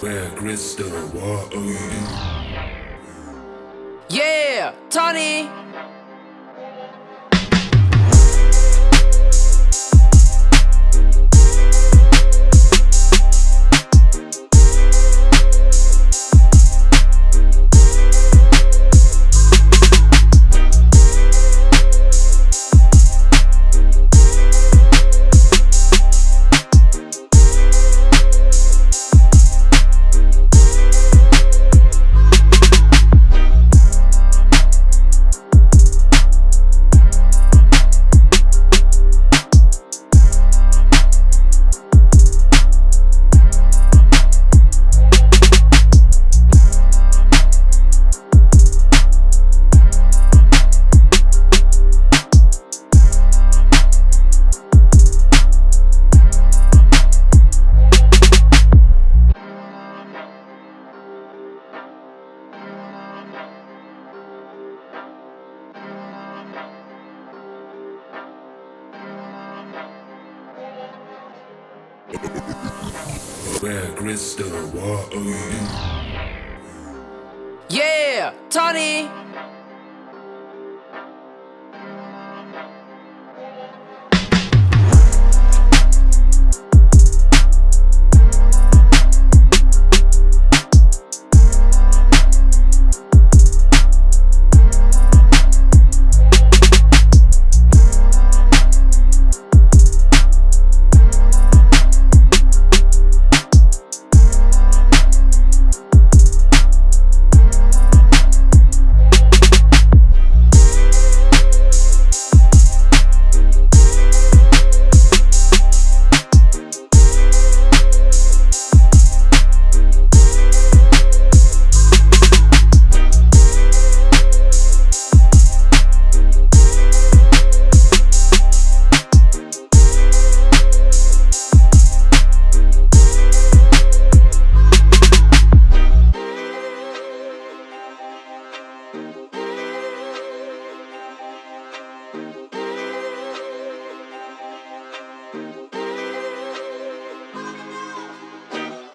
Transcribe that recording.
Where Crystal, what are you? Yeah, Tony. Where Crystal, what are you? Yeah, Tony.